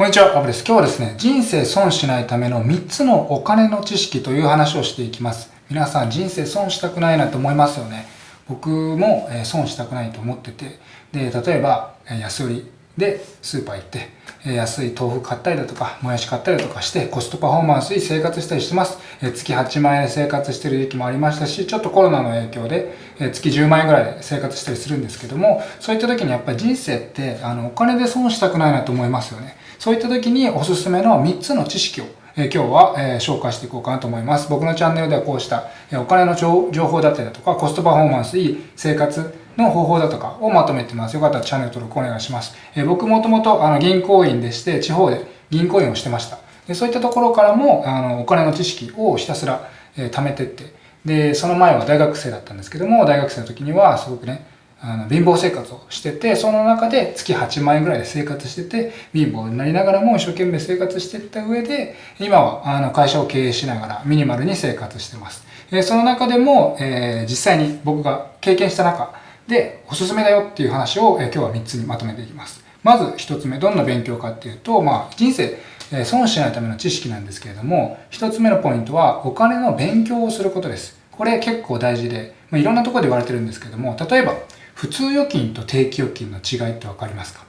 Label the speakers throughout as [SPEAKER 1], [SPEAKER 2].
[SPEAKER 1] こんにちは、アブです。今日はですね、人生損しないための3つのお金の知識という話をしていきます。皆さん人生損したくないなと思いますよね。僕も損したくないと思ってて、で、例えば安売りでスーパー行って、安い豆腐買ったりだとか、もやし買ったりだとかして、コストパフォーマンスに生活したりしてます。月8万円で生活してる時期もありましたし、ちょっとコロナの影響で月10万円ぐらいで生活したりするんですけども、そういった時にやっぱり人生ってあのお金で損したくないなと思いますよね。そういった時におすすめの3つの知識を今日は、紹介していこうかなと思います。僕のチャンネルではこうした、お金の情報だったりだとか、コストパフォーマンスいい生活の方法だとかをまとめてます。よかったらチャンネル登録お願いします。僕もともと銀行員でして、地方で銀行員をしてました。でそういったところからもあのお金の知識をひたすら、貯めてって、で、その前は大学生だったんですけども、大学生の時にはすごくね、あの貧乏生活をしてて、その中で月8万円ぐらいで生活してて、貧乏になりながらも一生懸命生活していった上で、今はあの会社を経営しながらミニマルに生活してます。えその中でも、えー、実際に僕が経験した中でおすすめだよっていう話を、え今日は3つにまとめていきます。まず1つ目、どんな勉強かっていうと、まあ人生、え損しないための知識なんですけれども、1つ目のポイントはお金の勉強をすることです。これ結構大事で、まあ、いろんなところで言われてるんですけども、例えば、普通預金と定期預金の違いってわかりますか？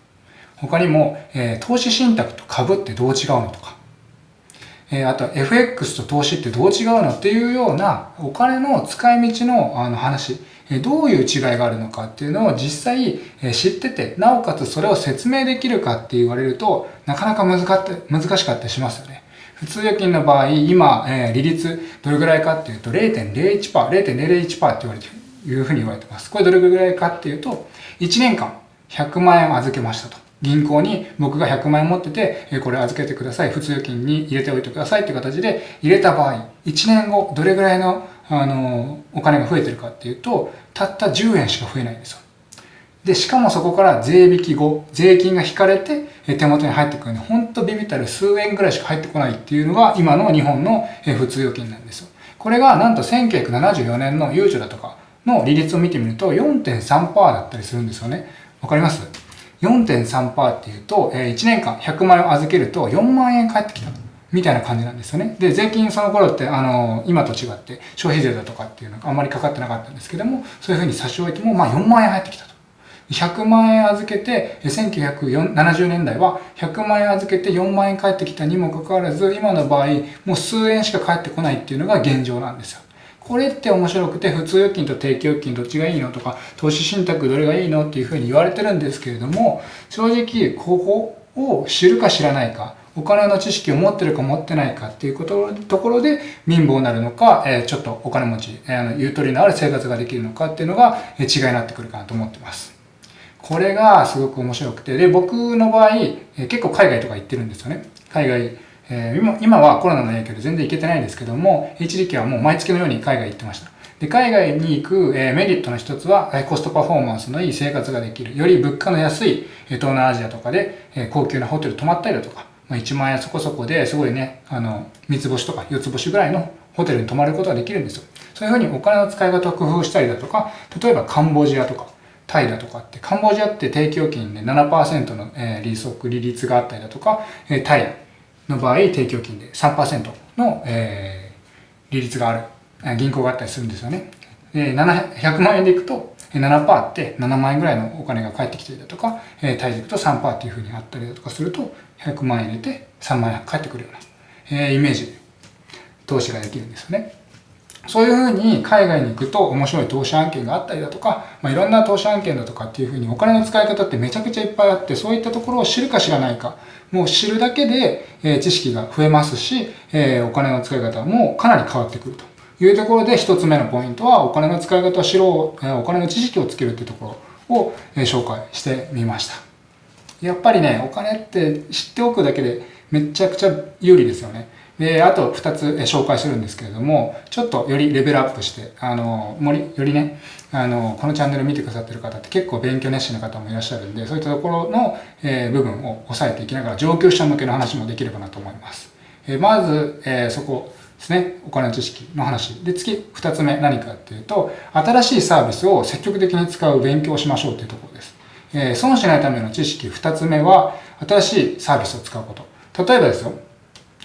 [SPEAKER 1] 他にも、えー、投資信託と株ってどう違うのとか、えー、あと FX と投資ってどう違うのっていうようなお金の使い道のあの話、えー、どういう違いがあるのかっていうのを実際、え知ってて、なおかつそれを説明できるかって言われると、なかなか難か難しかったりしますよね。普通預金の場合、今、えー、利率どれぐらいかっていうと0.01%、0.001%って言われてる。いうふうに言われてます。これどれぐらいかっていうと、1年間100万円預けましたと。銀行に僕が100万円持ってて、これ預けてください。普通預金に入れておいてくださいっていう形で入れた場合、1年後どれぐらいのあのお金が増えてるかっていうと、たった10円しか増えないんですよ。で、しかもそこから税引き後、税金が引かれて手元に入ってくるんで、ほんとビビったる数円ぐらいしか入ってこないっていうのが今の日本の普通預金なんですよ。これがなんと1974年のゆうちょだとか、の利率を見てみると4.3%だったりするんですよね。わかります ?4.3% っていうと、1年間100万円を預けると4万円返ってきた。みたいな感じなんですよね。で、税金その頃って、あの、今と違って消費税だとかっていうのがあんまりかかってなかったんですけども、そういうふうに差し置いても、まあ4万円入ってきたと。100万円預けて、1970年代は100万円預けて4万円返ってきたにもかかわらず、今の場合、もう数円しか返ってこないっていうのが現状なんですよ。これって面白くて、普通預金と定期預金どっちがいいのとか、投資信託どれがいいのっていうふうに言われてるんですけれども、正直、ここを知るか知らないか、お金の知識を持ってるか持ってないかっていうことところで貧乏になるのか、え、ちょっとお金持ち、えー、ゆとりのある生活ができるのかっていうのが、え、違いになってくるかなと思ってます。これがすごく面白くて、で、僕の場合、え、結構海外とか行ってるんですよね。海外えー、今はコロナの影響で全然行けてないんですけども、一時期はもう毎月のように海外行ってました。で海外に行く、えー、メリットの一つは、えコストパフォーマンスのいい生活ができる。より物価の安い、え東南アジアとかで、え高級なホテル泊まったりだとか、まあ、1万円そこそこですごいね、あの、三つ星とか四つ星ぐらいのホテルに泊まることができるんですよ。そういうふうにお金の使い方を工夫したりだとか、例えばカンボジアとか、タイだとかって、カンボジアって定期預金で7%の、え利息、利率があったりだとか、えタイ、の場合、提供金で3%の、えー、利率がある銀行があったりするんですよね。で100万円でいくと7%って7万円ぐらいのお金が返ってきていたとか、えー、タイでいくと3%っていうふうにあったりだとかすると、100万円入れて3万円返ってくるような、えー、イメージで投資ができるんですよね。そういうふうに海外に行くと面白い投資案件があったりだとか、まあ、いろんな投資案件だとかっていうふうにお金の使い方ってめちゃくちゃいっぱいあって、そういったところを知るか知らないか、もう知るだけで、え知識が増えますし、えお金の使い方もかなり変わってくるというところで一つ目のポイントはお金の使い方を知ろう、お金の知識をつけるっていうところを紹介してみました。やっぱりね、お金って知っておくだけでめちゃくちゃ有利ですよね。で、あと2つ紹介するんですけれども、ちょっとよりレベルアップして、あの、よりね、あの、このチャンネル見てくださってる方って結構勉強熱心な方もいらっしゃるんで、そういったところの、えー、部分を押さえていきながら上級者向けの話もできればなと思います。えー、まず、えー、そこですね、お金の知識の話。で、次、2つ目何かっていうと、新しいサービスを積極的に使う勉強をしましょうっていうところです。えー、損しないための知識2つ目は、新しいサービスを使うこと。例えばですよ、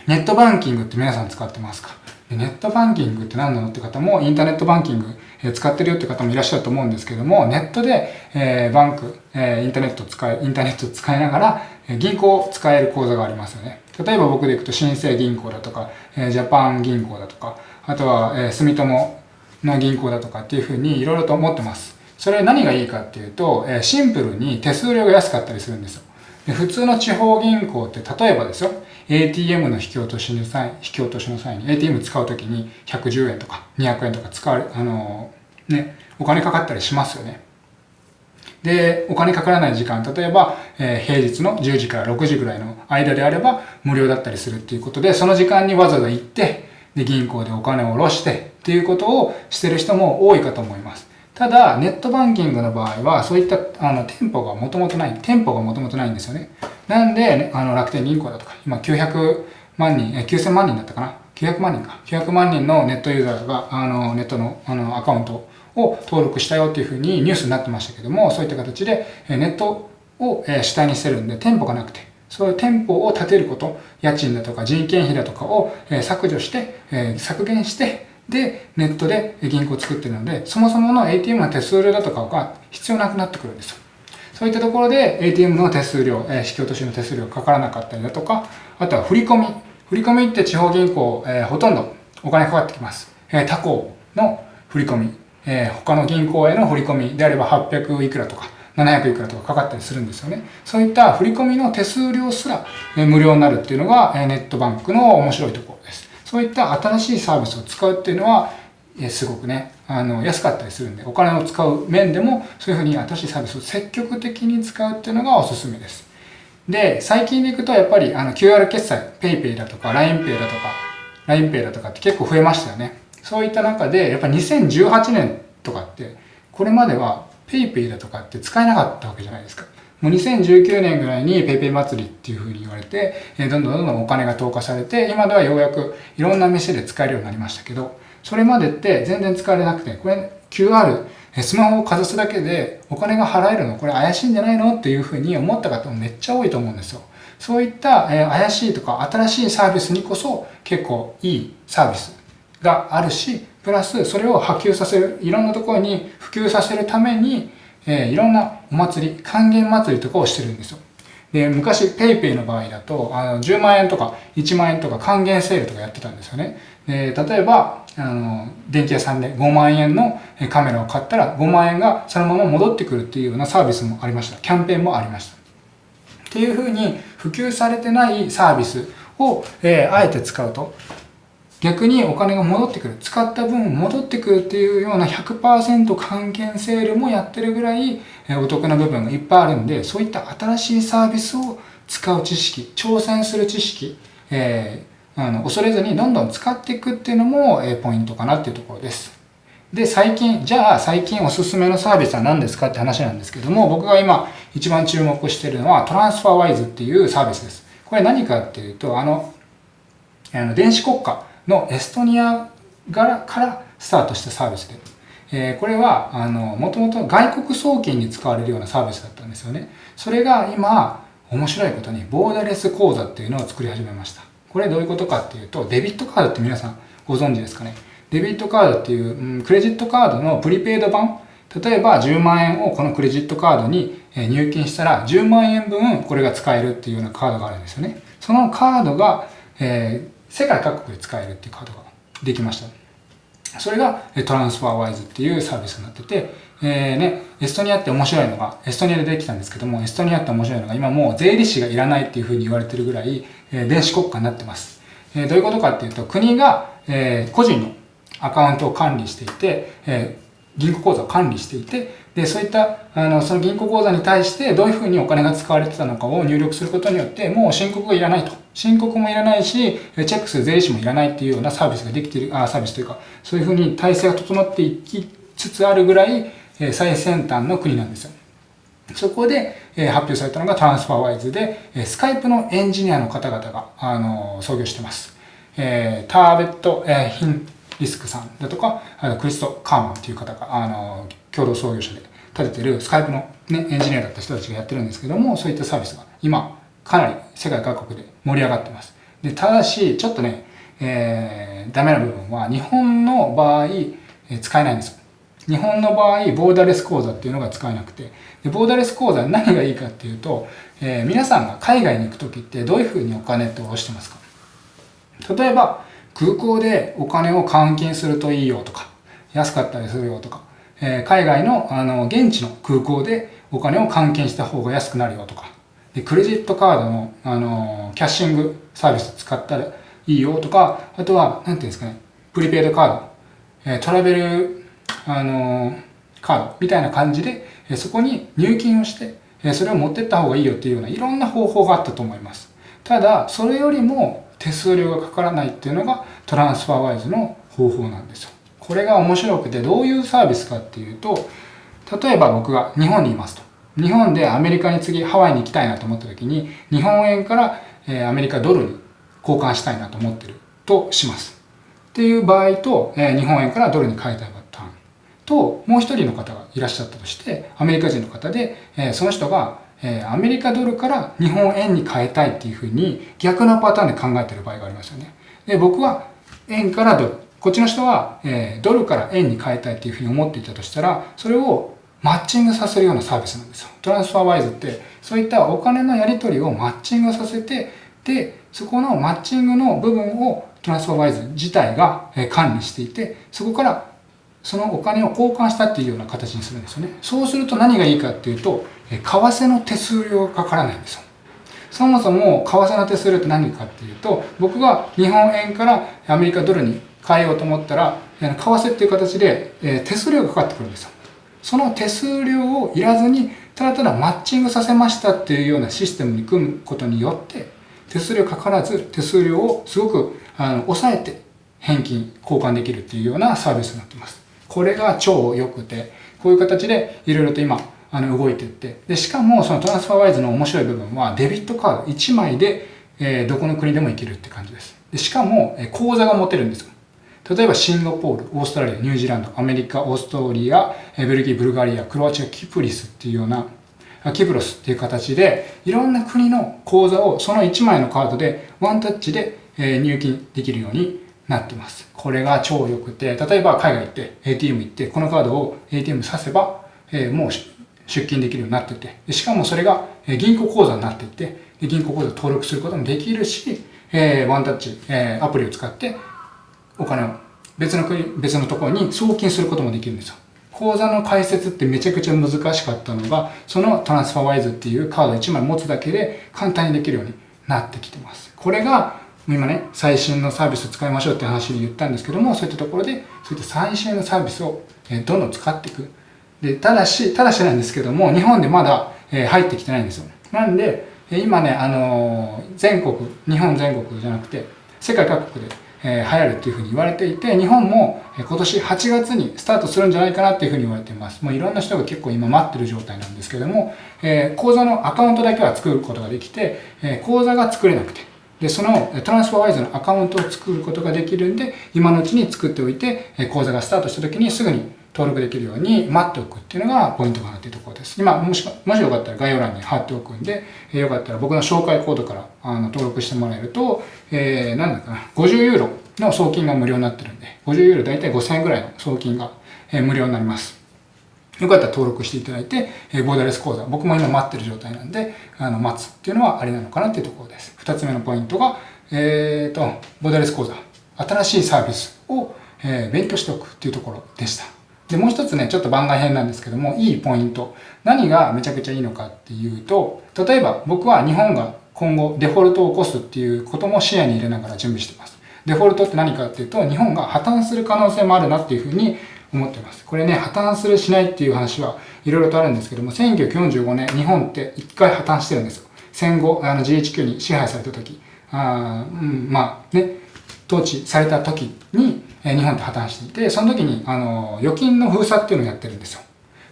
[SPEAKER 1] ネットバンキングって皆さん使ってますか？ネットバンキングって何なのって方も、インターネットバンキング、え使ってるよって方もいらっしゃると思うんですけども、ネットで、え、バンク、え、インターネット使い、インターネット使いながら、え銀行を使える口座がありますよね。例えば僕で行くと新生銀行だとか、え、ジャパン銀行だとか、あとは、え、住友の銀行だとかっていうふうにいろいろと思ってます。それ何がいいかっていうと、え、シンプルに手数料が安かったりするんですよ。で普通の地方銀行って例えばですよ、ATM の引き落としの際、引き落としの際に ATM 使うときに110円とか200円とか使われ、あの、ね、お金かかったりしますよね。で、お金かからない時間、例えば、えー、平日の10時から6時ぐらいの間であれば無料だったりするっていうことで、その時間にわざわざ行って、で、銀行でお金を下ろしてっていうことをしてる人も多いかと思います。ただ、ネットバンキングの場合は、そういったあの店舗がもともとない、店舗がもともとないんですよね。なんで、あの楽天銀行だとか、今900万人、え9000万人だったかな ?900 万人か。900万人のネットユーザーが、あの、ネットのあのアカウントを登録したよっていうふうにニュースになってましたけども、そういった形でネットを主体にしてるんで、店舗がなくて、そういう店舗を建てること、家賃だとか人件費だとかを削除して、削減して、で、ネットで銀行を作ってるので、そもそもの ATM の手数料だとかが必要なくなってくるんですよ。そういったところで ATM の手数料、えー、引き落としの手数料かからなかったりだとか、あとは振り込み。振り込みって地方銀行、えー、ほとんどお金かかってきます。えー、他行の振り込み、えー、他の銀行への振り込みであれば800いくらとか、700いくらとかかかったりするんですよね。そういった振り込みの手数料すら、えー、無料になるっていうのが、えー、ネットバンクの面白いところです。そういった新しいサービスを使うっていうのは、えー、すごくね、あの、安かったりするんで、お金を使う面でも、そういうふうに新しいサービスを積極的に使うっていうのがおすすめです。で、最近でいくと、やっぱり、あの、QR 決済、PayPay だとか、LINEPay だとか、LINEPay だとかって結構増えましたよね。そういった中で、やっぱ2018年とかって、これまでは PayPay だとかって使えなかったわけじゃないですか。もう2019年ぐらいに PayPay 祭りっていう風に言われて、どんどんどんどんお金が投下されて、今ではようやくいろんな店で使えるようになりましたけど、それまでって全然使われなくて、これ QR、スマホをかざすだけでお金が払えるの？これ怪しいんじゃないの？っていうふうに思った方もめっちゃ多いと思うんですよ。そういった、え怪しいとか新しいサービスにこそ結構いいサービスがあるし、プラスそれを波及させる、いろんなところに普及させるために、えいろんなお祭り、還元祭りとかをしてるんですよ。で、昔 PayPay の場合だと、あの10万円とか1万円とか還元セールとかやってたんですよね。で例えば、あの、電気屋さんで5万円のカメラを買ったら5万円がそのまま戻ってくるっていうようなサービスもありました。キャンペーンもありました。っていうふうに普及されてないサービスを、えー、あえて使うと、逆にお金が戻ってくる。使った分戻ってくるっていうような100%還元セールもやってるぐらい、お得な部分がいっぱいあるんで、そういった新しいサービスを使う知識、挑戦する知識、えーあの恐れずにどんどん使っていくっていうのも、えポイントかなっていうところです。で、最近、じゃあ最近おすすめのサービスは何ですかって話なんですけども、僕が今一番注目してるのはトランスファーワイズっていうサービスです。これ何かっていうと、あの、あの電子国家のエストニアからスタートしたサービスで、えー、これは、あの、もともと外国送金に使われるようなサービスだったんですよね。それが今、面白いことに、ボーダレス口座っていうのを作り始めました。これどういうことかっていうと、デビットカードって皆さんご存知ですかね。デビットカードっていう、うん、クレジットカードのプリペイド版。例えば10万円をこのクレジットカードに入金したら10万円分これが使えるっていうようなカードがあるんですよね。そのカードが、えー、世界各国で使えるっていうカードができました。それがトランスファーワイズっていうサービスになってて、えー、ね、エストニアって面白いのが、エストニアでできたんですけども、エストニアって面白いのが、今もう税理士がいらないっていうふうに言われてるぐらい、えー、電子国家になってます。えー、どういうことかっていうと、国が、えー、個人のアカウントを管理していて、え、銀行口座を管理していて、で、そういった、あの、その銀行口座に対してどういうふうにお金が使われてたのかを入力することによって、もう申告がいらないと。申告もいらないし、チェックする税理士もいらないっていうようなサービスができている、あ、サービスというか、そういうふうに体制が整っていきつつあるぐらい、最先端の国なんですよ。そこで発表されたのがトランスファーワイズで、スカイプのエンジニアの方々があの創業してます。えターベット、えヒンリスクさんだとか、あのクリスト・カーマンっていう方があの共同創業者で立ててるスカイプの、ね、エンジニアだった人たちがやってるんですけども、そういったサービスが今かなり世界各国で盛り上がってます。で、ただし、ちょっとね、えー、ダメな部分は、日本の場合、えー、使えないんです。日本の場合、ボーダレス口座っていうのが使えなくて、でボーダレス口座何がいいかっていうと、えー、皆さんが海外に行く時ってどういうふうにお金って下ろしてますか例えば、空港でお金を換金するといいよとか、安かったりするよとか、え、海外のあの現地の空港でお金を換金した方が安くなるよとか、でクレジットカードのあのキャッシングサービス使ったらいいよとか、あとは、なんていうんですかね、プリペイドカード、え、トラベル、あのカードみたいな感じで、えそこに入金をして、えそれを持ってった方がいいよっていうようないろんな方法があったと思います。ただ、それよりも手数料がかからないっていうのがトランスファーワイズの方法なんですよ。これが面白くてどういうサービスかっていうと、例えば僕が日本にいますと。日本でアメリカに次ハワイに行きたいなと思った時に、日本円から、アメリカドルに交換したいなと思ってるとします。っていう場合と、日本円からドルに変えたいパターンと、もう一人の方がいらっしゃったとして、アメリカ人の方で、その人が、アメリカドルから日本円に変えたいっていうふうに逆のパターンで考えてる場合がありますよね。で、僕は円からドル、こっちの人は、えー、ドルから円に変えたいっていうふうに思っていたとしたら、それをマッチングさせるようなサービスなんですよ。トランスファーワイズって、そういったお金のやり取りをマッチングさせて、で、そこのマッチングの部分をトランスファーワイズ自体が管理していて、そこからそのお金を交換したっていうような形にするんですよね。そうすると何がいいかっていうと、為替の手数料がかからないんですよ。そもそも為替の手数料って何かっていうと、僕が日本円からアメリカドルに変えようと思ったら、為替っていう形で、え手数料がかかってくるんですよ。その手数料をいらずに、ただただマッチングさせましたっていうようなシステムに組むことによって、手数料かからず手数料をすごくあの抑えて返金、交換できるっていうようなサービスになってます。これが超良くて、こういう形でいろいろと今、あの動いていって、で、しかもそのトランスファーワイズの面白い部分はデビットカード1枚で、えー、どこの国でも行けるって感じです。でしかも、えー、口座が持てるんですよ。例えばシンガポール、オーストラリア、ニュージーランド、アメリカ、オーストリア、ベルギー、ブルガリア、クロアチア、キプリスっていうような、キプロスっていう形で、いろんな国の口座をその1枚のカードでワンタッチで入金できるようになってます。これが超良くて、例えば海外行って ATM 行ってこのカードを ATM させば、えもう出金できるようになってて、しかもそれが銀行口座になっていて、銀行口座登録することもできるし、えワンタッチ、えアプリを使ってお金を別の国、別のところに送金することもできるんですよ。口座の開設ってめちゃくちゃ難しかったのが、そのトランスファーワイズっていうカード1枚持つだけで簡単にできるようになってきてます。これが今ね、最新のサービスを使いましょうって話で言ったんですけども、そういったところで、そういった最新のサービスをどんどん使っていく。で、ただし、ただしなんですけども、日本でまだ入ってきてないんですよ。なんで、今ね、あの全国、日本全国じゃなくて、世界各国でえ、流行るっていうふうに言われていて、日本も今年8月にスタートするんじゃないかなっていうふうに言われています。もういろんな人が結構今待ってる状態なんですけども、えー、口座のアカウントだけは作ることができて、えー、口座が作れなくて、で、そのトランスファーワイズのアカウントを作ることができるんで、今のうちに作っておいて、口座がスタートした時にすぐに登録できるように待っておくっていうのがポイントかなっていうところです。今、もし、もしよかったら概要欄に貼っておくんで、えー、よかったら僕の紹介コードからあの登録してもらえると、えー、なんだかな、50ユーロの送金が無料になってるんで、50ユーロ大体5000円ぐらいの送金が、えー、無料になります。よかったら登録していただいて、えー、ボーダレス講座、僕も今待ってる状態なんで、あの、待つっていうのはありなのかなっていうところです。二つ目のポイントが、えっ、ー、と、ボーダレス講座、新しいサービスを、えー、勉強しておくっていうところでした。で、もう一つね、ちょっと番外編なんですけども、いいポイント。何がめちゃくちゃいいのかっていうと、例えば僕は日本が今後デフォルトを起こすっていうことも視野に入れながら準備してます。デフォルトって何かっていうと、日本が破綻する可能性もあるなっていうふうに思ってます。これね、破綻するしないっていう話はいろいろとあるんですけども、1945年、日本って一回破綻してるんですよ。戦後、あの GHQ に支配された時。あうん、まあね、統治された時に、日本って破綻していて、その時に、あの、預金の封鎖っていうのをやってるんですよ。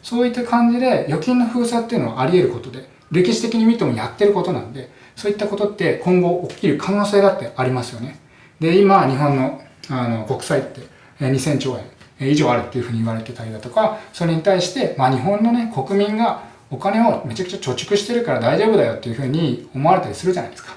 [SPEAKER 1] そういった感じで、預金の封鎖っていうのはあり得ることで、歴史的に見てもやってることなんで、そういったことって今後起きる可能性だってありますよね。で、今、日本の、あの、国債って、2000兆円以上あるっていうふうに言われてたりだとか、それに対して、まあ日本のね、国民がお金をめちゃくちゃ貯蓄してるから大丈夫だよっていうふうに思われたりするじゃないですか。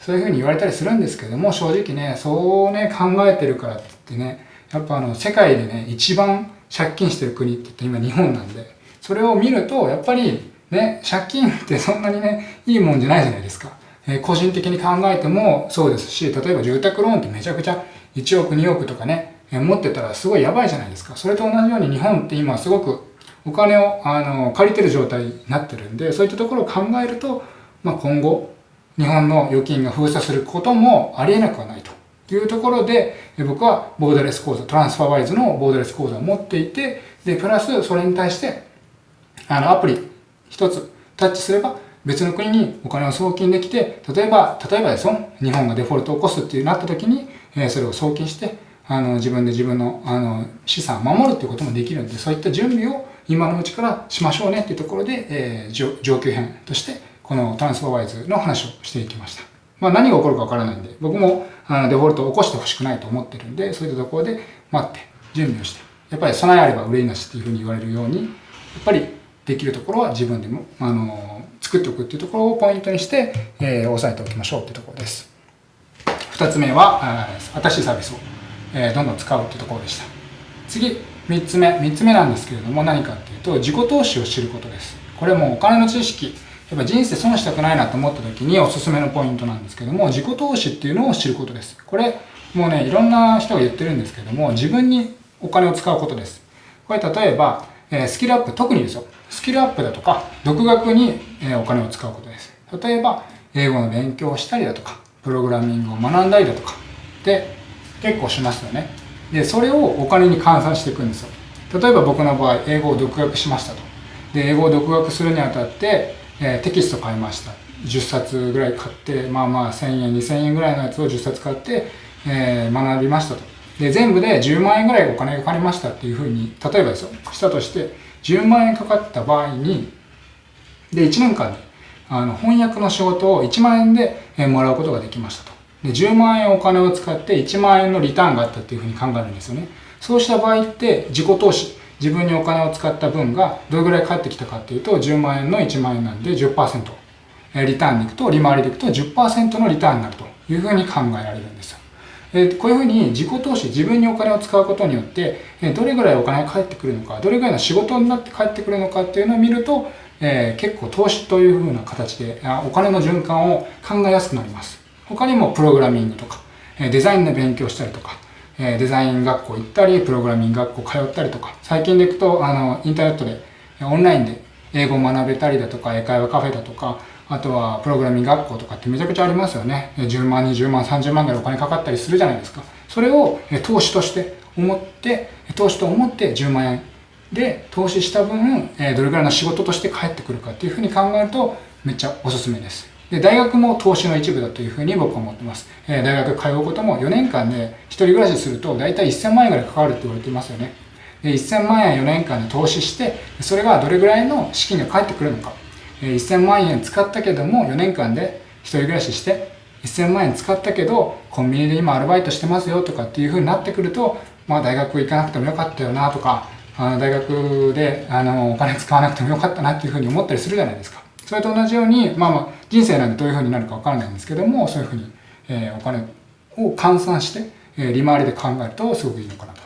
[SPEAKER 1] そういうふうに言われたりするんですけども、正直ね、そうね、考えてるからってね、やっぱあの、世界でね、一番借金してる国って言って今日本なんで、それを見ると、やっぱりね、借金ってそんなにね、いいもんじゃないじゃないですか。えー、個人的に考えてもそうですし、例えば住宅ローンってめちゃくちゃ1億2億とかね、えー、持ってたらすごいやばいじゃないですか。それと同じように日本って今すごくお金をあの借りてる状態になってるんで、そういったところを考えると、まあ、今後、日本の預金が封鎖することもありえなくはないとというところで、僕はボーダレス口座、トランスファーワイズのボーダレス口座を持っていて、で、プラスそれに対して、あの、アプリ一つタッチすれば別の国にお金を送金できて、例えば、例えばですよ、日本がデフォルトを起こすっていうなった時に、えそれを送金して、あの、自分で自分の、あの、資産を守るっていうこともできるんで、そういった準備を今のうちからしましょうねっていうところで、えー、上級編として、このトランスフォーワイズの話をしていきました。まあ何が起こるかわからないんで、僕もあのデフォルトを起こしてほしくないと思ってるんで、そういったところで待って、準備をして、やっぱり備えあれば憂いなしっていうふうに言われるように、やっぱりできるところは自分でも、あの作っておくっていうところをポイントにして、えー、押さえておきましょうっていうところです。二つ目は、新しいサービスを、えー、どんどん使うっていうところでした。次、三つ目。三つ目なんですけれども何かっていうと、自己投資を知ることです。これもお金の知識、やっぱ人生損したくないなと思った時におすすめのポイントなんですけども、自己投資っていうのを知ることです。これ、もうね、いろんな人が言ってるんですけども、自分にお金を使うことです。これ例えば、えスキルアップ、特にですよ。スキルアップだとか、独学に、えお金を使うことです。例えば、英語の勉強をしたりだとか、プログラミングを学んだりだとか、で、結構しますよね。で、それをお金に換算していくんですよ。例えば僕の場合、英語を独学しましたと。で、英語を独学するにあたって、えー、テキスト買いました。10冊ぐらい買って、まあまあ1000円、2000円ぐらいのやつを10冊買って、えー、学びましたと。で、全部で10万円ぐらいお金がかかりましたっていうふうに、例えばですよ、したとして、10万円かかった場合に、で、1年間で、あの、翻訳の仕事を1万円で、えー、もらうことができましたと。で、10万円お金を使って1万円のリターンがあったっていうふうに考えるんですよね。そうした場合って自己投資、自分にお金を使った分がどれぐらい返ってきたかっていうと10万円の1万円なんで10%。リターンに行くと、利回りでいくと10%のリターンになるというふうに考えられるんですよ。こういうふうに自己投資、自分にお金を使うことによって、どれぐらいお金が返ってくるのか、どれぐらいの仕事になって返ってくるのかっていうのを見ると、えー、結構投資というふうな形でお金の循環を考えやすくなります。他にもプログラミングとか、デザインの勉強したりとか、えデザイン学校行ったり、プログラミング学校通ったりとか、最近でいくと、あの、インターネットで、オンラインで英語を学べたりだとか、英会話カフェだとか、あとはプログラミング学校とかってめちゃくちゃありますよね。10万、20万、30万ぐらいお金かかったりするじゃないですか。それを投資として思って、投資と思って10万円で投資した分、どれぐらいの仕事として返ってくるかっていうふうに考えると、めっちゃおすすめです。で、大学も投資の一部だというふうに僕は思ってます。えー、大学通うことも4年間で一人暮らしすると大体1000万円ぐらいかかるって言われてますよね。で、1000万円4年間で投資して、それがどれぐらいの資金が返ってくるのか。えー、1000万円使ったけども4年間で一人暮らしして、1000万円使ったけど、コンビニで今アルバイトしてますよとかっていうふうになってくると、まあ大学行かなくてもよかったよなとか、あの大学であのお金使わなくてもよかったなっていうふうに思ったりするじゃないですか。それと同じように、まあまあ、人生なんでどういうふうになるかわからないんですけども、そういうふうに、えー、お金を換算して、えー、利回りで考えるとすごくいいのかなと。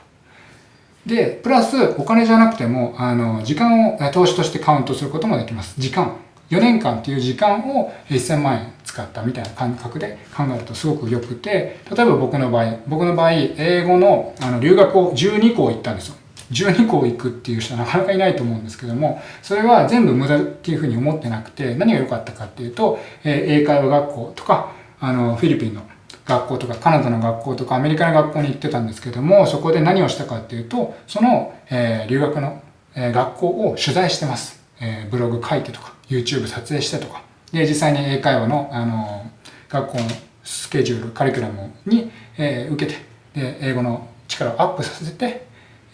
[SPEAKER 1] で、プラス、お金じゃなくても、あの、時間を投資としてカウントすることもできます。時間。4年間っていう時間を1000万円使ったみたいな感覚で考えるとすごく良くて、例えば僕の場合、僕の場合、英語のあの留学を12校行ったんですよ。12校行くっていう人はなかなかいないと思うんですけども、それは全部無駄っていうふうに思ってなくて、何が良かったかっていうと、え英会話学校とか、あの、フィリピンの学校とか、カナダの学校とか、アメリカの学校に行ってたんですけども、そこで何をしたかっていうと、その、えー、留学の、え、学校を取材してます。えー、ブログ書いてとか、YouTube 撮影してとか。で、実際に英会話の、あの、学校のスケジュール、カリキュラムに、え、受けて、で、英語の力をアップさせて、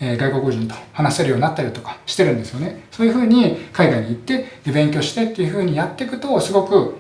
[SPEAKER 1] え外国人と話せるようになったりとかしてるんですよね。そういうふうに海外に行ってで勉強してっていうふうにやっていくとすごく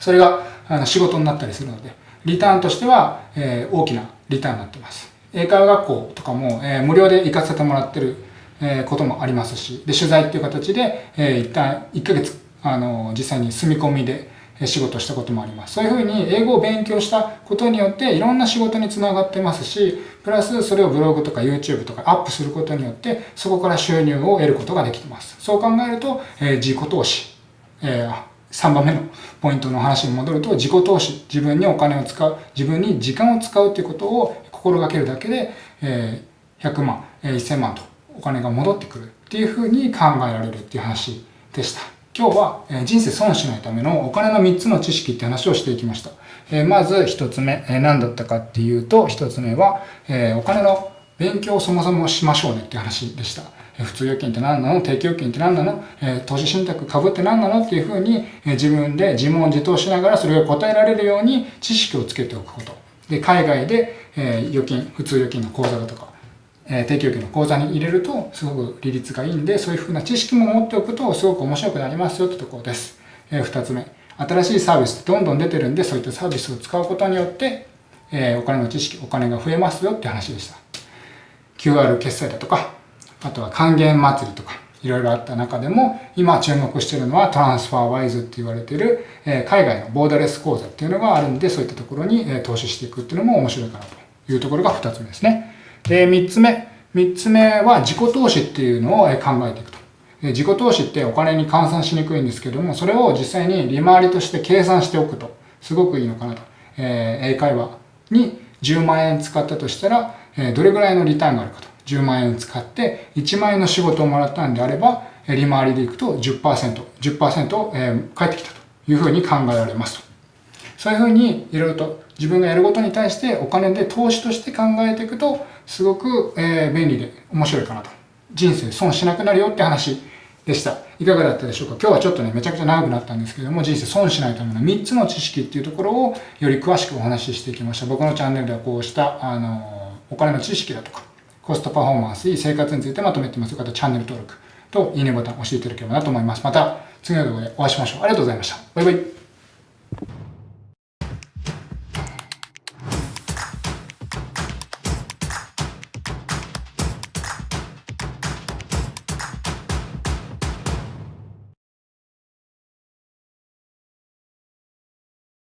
[SPEAKER 1] それがあの仕事になったりするのでリターンとしては、え大きなリターンになってます。英会話学校とかも、え無料で行かせてもらってる、えこともありますし、で、取材っていう形で、え一旦1ヶ月、あの、実際に住み込みで、仕事したこともあります。そういうふうに英語を勉強したことによっていろんな仕事につながってますし、プラスそれをブログとか YouTube とかアップすることによってそこから収入を得ることができてます。そう考えると、えー、自己投資、えー、3番目のポイントの話に戻ると自己投資、自分にお金を使う、自分に時間を使うということを心がけるだけで、えー、100万、えー、1000万とお金が戻ってくるっていうふうに考えられるっていう話でした。今日は人生損しないためのお金の3つの知識って話をしていきました。まず1つ目、何だったかっていうと、1つ目は、お金の勉強をそもそもしましょうねって話でした。普通預金って何なの？定期預金って何なの？投資信託株って何なの？っていうふうに自分で自問自答しながらそれを答えられるように知識をつけておくこと。で、海外で預金、普通預金の口座だとか、え定期預金の口座に入れるとすごく利率がいいんで、そういうふうな知識も持っておくとすごく面白くなりますよってところです。え二つ目、新しいサービスってどんどん出てるんで、そういったサービスを使うことによって、えお金の知識、お金が増えますよって話でした。QR 決済だとか、あとは還元祭りとか、いろいろあった中でも、今注目してるのはトランスファーワイズって言われてる、え海外のボーダレス口座っていうのがあるんで、そういったところに、え投資していくっていうのも面白いかなというところが二つ目ですね。で、3つ目。3つ目は自己投資っていうのを考えていくと。自己投資ってお金に換算しにくいんですけども、それを実際に利回りとして計算しておくと、すごくいいのかなと。えー、英会話に10万円使ったとしたら、え、どれぐらいのリターンがあるかと。10万円使って1万円の仕事をもらったんであれば、利回りでいくと10%、10%、えー、返ってきたというふうに考えられますと。そういうふうにいろいろと自分がやることに対してお金で投資として考えていくと、すごく、えー、便利で面白いかなと。人生損しなくなるよって話でした。いかがだったでしょうか？今日はちょっとね、めちゃくちゃ長くなったんですけども、人生損しないための3つの知識っていうところをより詳しくお話ししていきました。僕のチャンネルではこうした、あの、お金の知識だとか、コストパフォーマンス、生活についてまとめてます。よかったらチャンネル登録といいねボタン押していただければなと思います。また次の動画でお会いしましょう。ありがとうございました。バイバイ。